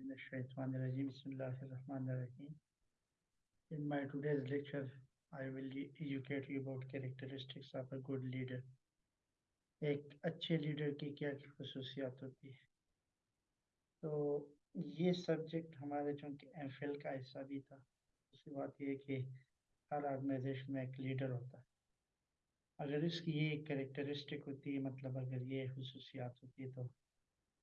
In my today's lecture, I will e- educate you about characteristics of a good leader. एक अच्छे leader की क्या खसूसियात होती है? तो ये सब्जेक्ट हमारे चूँकि एम का हिस्सा भी था। उसकी बात ये है कि हर ऑर्गेनाइजेशन में एक लीडर होता है। अगर इसकी ये कैरेक्टरिस्टिक होती है मतलब अगर ये खसूसियात होती है तो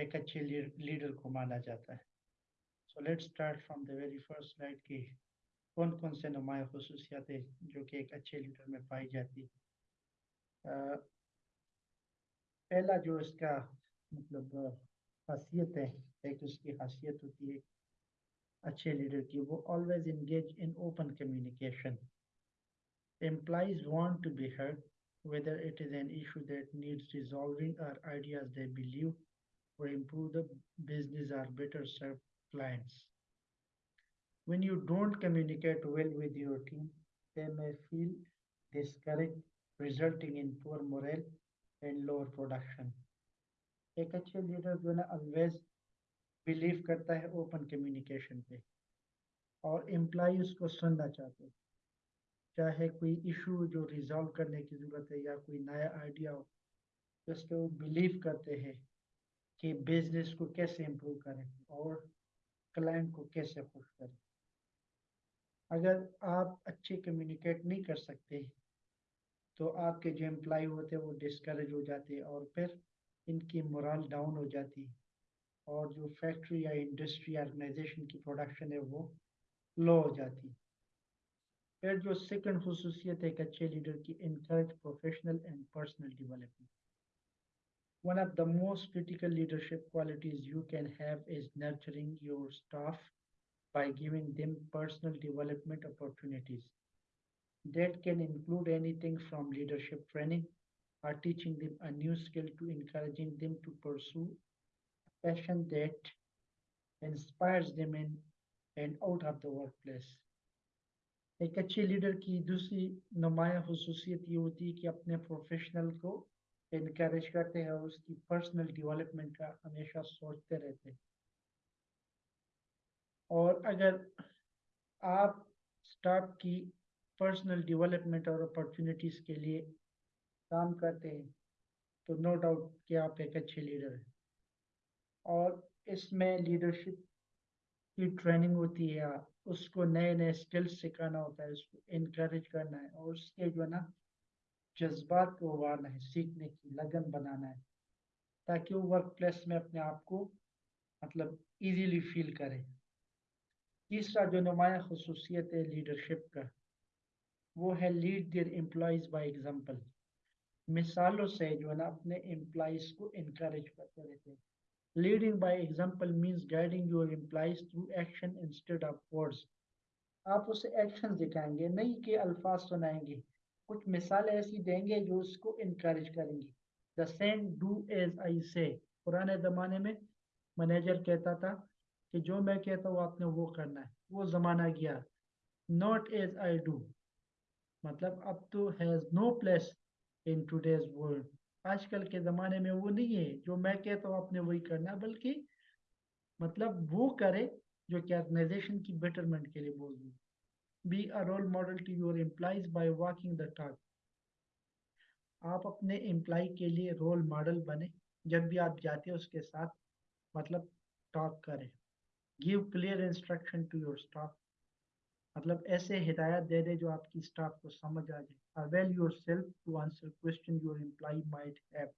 एक अच्छे लीडर को माना जाता है। So let's start from the very first slide की कौन कौन से नुमाया खसूसियात है जो कि एक अच्छे लीडर में पाई जाती है? पहला जो इसका मतलब खासियत है, एक उसकी खासियत होती है अच्छे लीडर की, वो always engage in open communication employees want to be heard whether it is an issue that needs resolving or ideas they believe or improve the business or better serve clients. When you don't communicate well with your team, they may feel discouraged, resulting in poor morale and lower production. एक अच्छे leader जो ना always believe करता है open communication पे और employ उसको सुनना चाहते हैं चाहे कोई इशू जो रिजॉल्व करने की ज़रूरत है या कोई नया आइडिया हो जिस पे वो बिलीव करते हैं कि बिज़नेस को कैसे इम्प्रूव करें और क्लाइंट को कैसे खुश करें? अगर आप अच्छे कम्युनिकेट नहीं कर सकते तो आपके जो एम्प्लॉय होते हैं, वो डिस्करेज हो जाते हैं और फिर इनकी मोरल डाउन हो जाती है। और जो फैक्ट्री या इंडस्ट्री ऑर्गेनाइजेशन की प्रोडक्शन है, वो लो हो जाती है। फिर जो सेकंड खसूसियत है, एक अच्छे लीडर की encourage professional and personal development One of the most critical leadership qualities you can have is nurturing your staff by giving them personal development opportunities. That can include anything from leadership training or teaching them a new skill to encouraging them to pursue a passion that inspires them in and out of the workplace. एक अच्छे leader की दूसरी नुमाया खसूसियत ये होती है कि अपने प्रोफेशनल को इनक्रेज करते हैं, उसकी पर्सनल डेवलपमेंट का हमेशा सोचते रहते हैं। और अगर आप स्टाफ की पर्सनल डेवलपमेंट और अपॉर्चुनिटीज़ के लिए काम करते हैं तो नो डाउट कि आप एक अच्छे लीडर हैं। और इसमें लीडरशिप की ट्रेनिंग होती है, उसको नए नए स्किल्स सिखाना होता है, उसको इनक्रेज करना है, और उसके जो है ना जज्बात को उभारना है, सीखने की, लगन बनाना है, ताकि वो वर्क प्लेस में अपने आप को मतलब इजीली फील करे। तीसरा जो नुमाया खसूसियत है लीडरशिप का, वो है lead their employees by example मिसालों से जो है ना, अपने एम्प्लॉयज़ को इनक्रेज करते रहते हैं। Leading by example means guiding your employees through action instead of words. आप उसे एक्शन दिखाएँगे, नहीं कि अल्फाज सुनाएँगे। कुछ मिसाल ऐसी देंगे जो उसको इनक्रेज करेंगी। The same do as I say पुराने ज़माने में मैनेजर कहता था कि जो मैं कहता हूँ, आपने वो करना है। वो ज़माना गया। नॉट एज आई डू मतलब अब तो has no place in today's world आजकल के ज़माने में वो नहीं है। जो मैं कहता हूँ, आपने वही करना है। बल्कि मतलब वो करे जो कि ऑर्गेनाइजेशन की बेटरमेंट के लिए बोल दूँ। Be a role model to your employees by walking the talk आप अपने एम्प्लॉय के लिए रोल मॉडल बने, जब भी आप जाते हैं उसके साथ मतलब टॉक करें। Give clear instruction to your staff मतलब ऐसे हिदायत दे दे जो आपकी स्टाफ को समझ आ जाए। Avail yourself to answer question your employee might have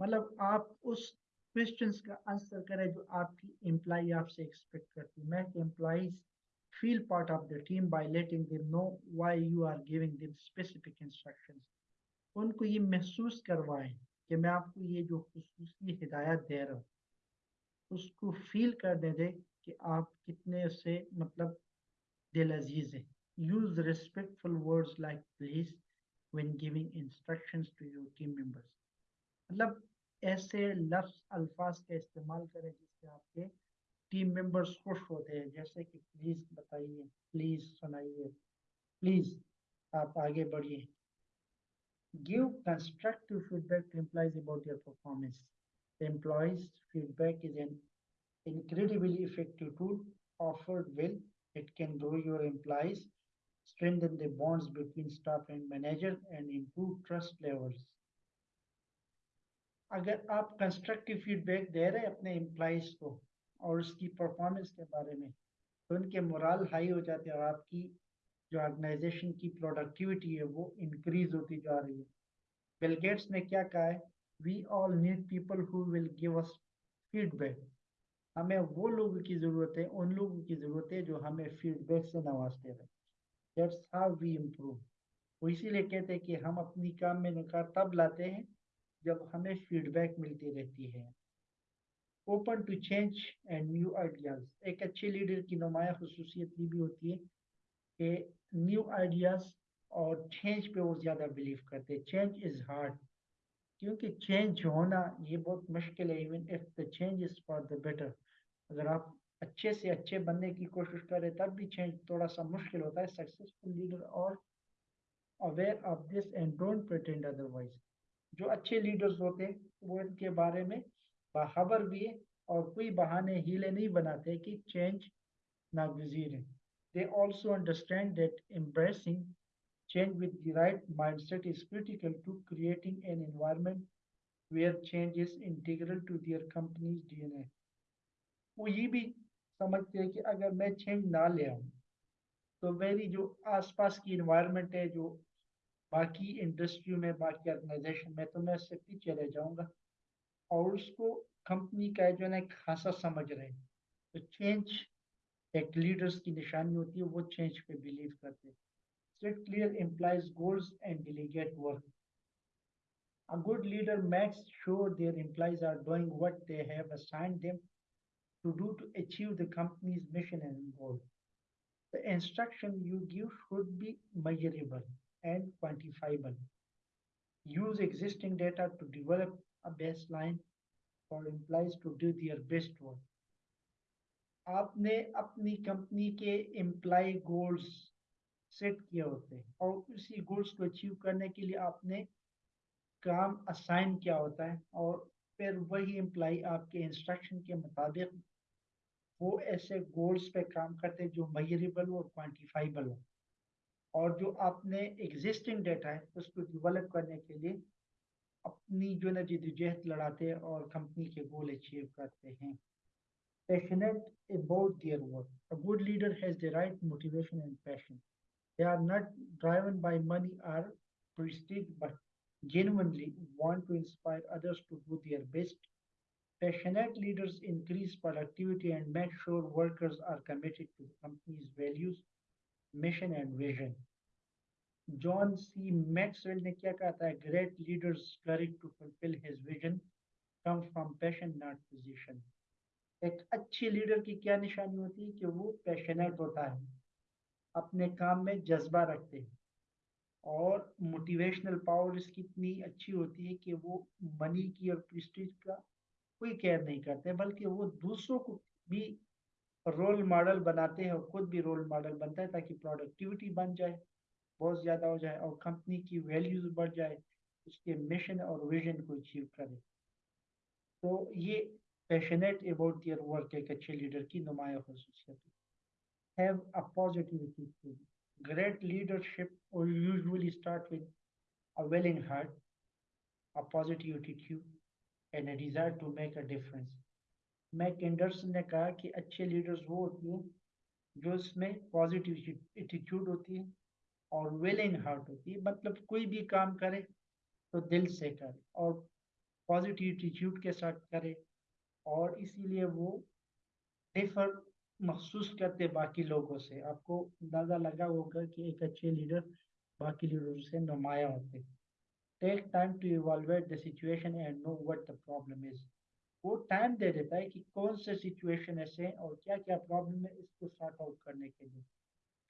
मतलब आप उस क्वेश्चंस का आंसर करें जो आपकी एम्प्लॉय आपसे एक्सपेक्ट करती है। Make employees feel part of the team by letting them know why you are giving them specific instructions. उनको ये महसूस करवाएँ कि मैं आपको ये जो खुसूसी हिदायत दे रहा हूँ, उसको फील कर दे दे कि आप कितने से मतलब दिल अज़ीज़ है। Use respectful words like please when giving instructions to your team members मतलब ऐसे लफ्ज, अल्फाज का इस्तेमाल करें जिससे आपके टीम मेंबर्स खुश होते हैं जैसे कि प्लीज़ बताइए प्लीज़ सुनाइए प्लीज़ आप आगे बढ़िए give constructive feedback to employees about your performance employees feedback is an incredibly effective tool offered well. It can grow your employees, strengthen the bonds between staff and manager, and improve trust levels. अगर आप constructive feedback दे रहे हैं अपने employees को और उसकी performance के बारे में। तो उनके मोरल हाई हो जाते हैं और आपकी जो ऑर्गेनाइजेशन की प्रोडक्टिविटी है वो इंक्रीज होती जा रही है। बिल गेट्स ने क्या कहा है? We all need people who will give us feedback हमें वो लोगों की ज़रूरत है, उन लोगों की ज़रूरत है जो हमें फीडबैक से नवाजते रहे। दैट्स हाउ वी इम्प्रूव वो इसीलिए कहते हैं कि हम अपनी काम में निकार तब लाते हैं जब हमें फीडबैक मिलती रहती है। Open to change and new ideas एक अच्छे लीडर की नुमाया खसूसियत ये भी होती है कि न्यू आइडियाज़ और चेंज पे वो ज़्यादा बिलीव करते हैं। चेंज इज़ हार्ड क्योंकि चेंज होना ये बहुत मुश्किल है। Even if the change is for the better अगर आप अच्छे से अच्छे बनने की कोशिश करें तब भी चेंज थोड़ा सा मुश्किल होता है। Successful leader are aware of this and don't pretend otherwise जो अच्छे लीडर्स होते हैं, वो इनके बारे में बाखबर भी और कोई बहाने हीले नहीं बनाते कि चेंज नागजीर है they also understand that embracing change with the right mindset is critical to creating an environment where change is integral to their company's DNA. वो ये भी समझते हैं कि अगर मैं चेंज ना ले आऊँ तो मेरी जो आसपास की इन्वायरमेंट है, जो बाकी इंडस्ट्री में, बाकी ऑर्गेनाइजेशन में तो मैं उससे पीछे रह जाऊँगा और उसको कंपनी का जो है खासा समझ रहे हैं तो चेंज एक लीडर्स की निशानी होती है वो चेंज पे बिलीव करते हैं set clear implies goals and delegate work a good leader makes sure their employees are doing what they have assigned them to do to achieve the company's mission and goal. The instruction you give should be measurable and quantifiable. Use existing data to develop a baseline for employees to do their best work. आपने अपनी company के employ goals set किए होते हैं और उसी goals को achieve करने के लिए आपने काम असाइन किया होता है और फिर वही एम्प्लाई आपके इंस्ट्रक्शन के मुताबिक वो ऐसे गोल्स पे काम करते हैं जो मयरेबल और क्वान्टिफाइबल हो और जो आपने एग्जिस्टिंग डेटा है, उसको डेवलप करने के लिए अपनी जो है जिदोजहद लड़ाते हैं और कंपनी के गोल अचीव करते हैं passionate about their work. A good leader has the right motivation and passion. They are not driven by money or prestige, but genuinely want to inspire others to do their best. Passionate leaders increase productivity and make sure workers are committed to the company's values, mission, and vision. John C Maxwell ने क्या कहा था? Great leaders courage to fulfill his vision comes from passion, not position. एक अच्छी leader की क्या निशानी होती है कि वो पैशनेट होता है, अपने काम में जज्बा रखते हैं और मोटिवेशनल पावर इसकी इतनी अच्छी होती है कि वो मनी की और प्रिस्टीज का कोई केयर नहीं करते, बल्कि वो दूसरों को भी रोल मॉडल बनाते हैं और खुद भी रोल मॉडल बनता है ताकि प्रोडक्टिविटी बन जाए। बहुत ज़्यादा हो जाए और कंपनी की वैल्यूज़ बढ़ जाए, उसके मिशन और विजन को अचीव करे। तो ये पैशनेट अबाउट दियर वर्क एक अच्छे लीडर की नुमाया खसूसियत have a positive attitude great leadership और usually start with a willing heart a positive attitude and a desire to make a difference Mac Anderson ने कहा कि अच्छे लीडर्स वो होती हैं जो इसमें पॉजिटिव एटीट्यूड होती है और विलिंग हार्ट होती है मतलब कोई भी काम करे तो दिल से करे और पॉजिटिव एटीट्यूड के साथ करे और इसीलिए वो डिफर महसूस करते बाकी लोगों से। आपको अंदाज़ा लगा होगा कि एक अच्छे लीडर बाकी लीडरों से नुमाया होते। Take time to evaluate the situation and know what the problem is वो टाइम दे देता है कि कौन से सिचुएशन ऐसे हैं और क्या क्या प्रॉब्लम है इसको सॉर्ट आउट करने के लिए।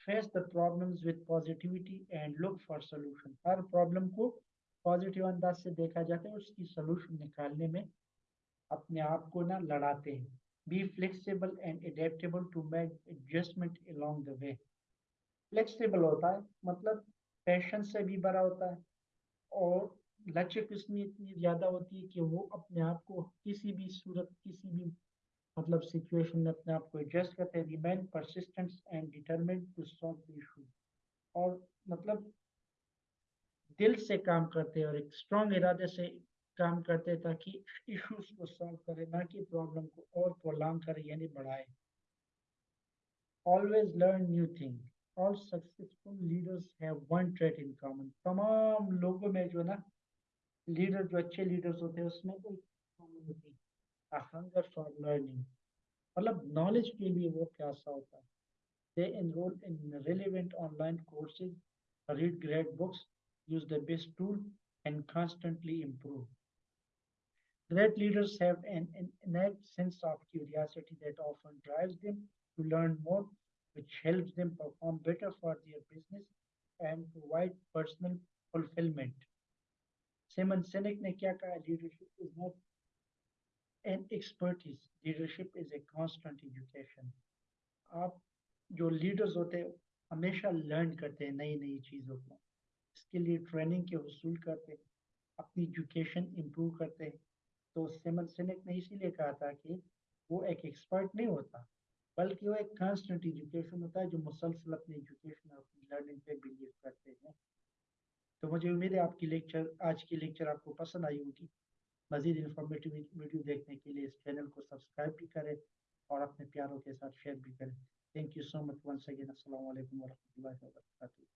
Face the problems with positivity and look for solution her problem को पॉजिटिव अंदाज से देखा जाता है, उसकी सोल्यूशन निकालने में अपने आप को ना लड़ाते हैं। Be flexible and adaptable to make adjustment along the way flexible होता है मतलब पैशन से भी बड़ा होता है और लचक इसमें इतनी ज़्यादा होती है कि वो अपने आप को किसी भी सूरत, किसी भी मतलब सिचुएशन में अपने आप को एडजस्ट करते हैं remain persistent and determined to solve the issue और मतलब दिल से काम करते हैं और एक स्ट्रॉन्ग इरादे से काम करते हैं ताकि इश्यूज़ को सॉल्व करे, ना कि प्रॉब्लम को और प्रोलांग करे, यानी बढ़ाए। Always learn new thing all successful leaders have one trait in common तमाम लोगों में जो है ना लीडर जो अच्छे लीडर्स होते हैं, उसमें कोई कॉमन होती है हंगर फॉर लर्निंग मतलब नॉलेज के लिए वो प्यासा होता है they enroll in relevant online courses, read great books, use the best tool, and constantly improve. Great leaders have an, an innate sense of curiosity that often drives them to learn more, which helps them perform better for their business and provide personal fulfillment. Simon Sinek ने क्या कहा leadership is not an expertise. Leadership is a constant education. आप जो leaders होते हैं, हमेशा learn करते हैं नई नई चीज़ों को। इसके लिए ट्रेनिंग के हसूल करते अपनी एजुकेशन इम्प्रूव करते हैं। तो सेमन सिनेक ने इसीलिए कहा था कि वो एक एक्सपर्ट नहीं होता, बल्कि वो एक कांस्टेंट एजुकेशन होता है जो मुसलसल अपनी एजुकेशन और अपनी लर्निंग पे बिलीव करते हैं। तो मुझे उम्मीद है आपकी लेक्चर आज की लेक्चर आपको पसंद आई होगी। मजीद इंफॉर्मेटिव वीडियो देखने के लिए इस चैनल को सब्सक्राइब भी करें और अपने प्यारों के साथ शेयर भी करें। Thank you so much once again असल वरह वरक